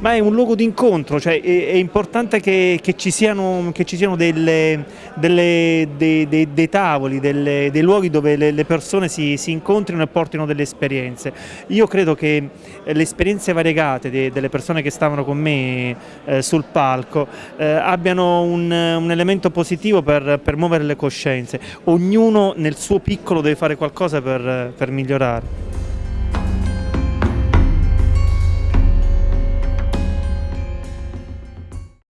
Ma è un luogo di incontro, cioè è, è importante che, che, ci siano, che, ci siano, delle, delle, dei, dei, dei, tavoli, delle, dei luoghi dove le, le persone si, si, incontrino e portino delle esperienze. Io credo che eh, le esperienze variegate de, delle persone che stavano con me eh, sul palco eh, abbiano un, un, elemento positivo per, per, muovere le coscienze. Ognuno nel suo piccolo deve fare qualcosa per, per migliorare.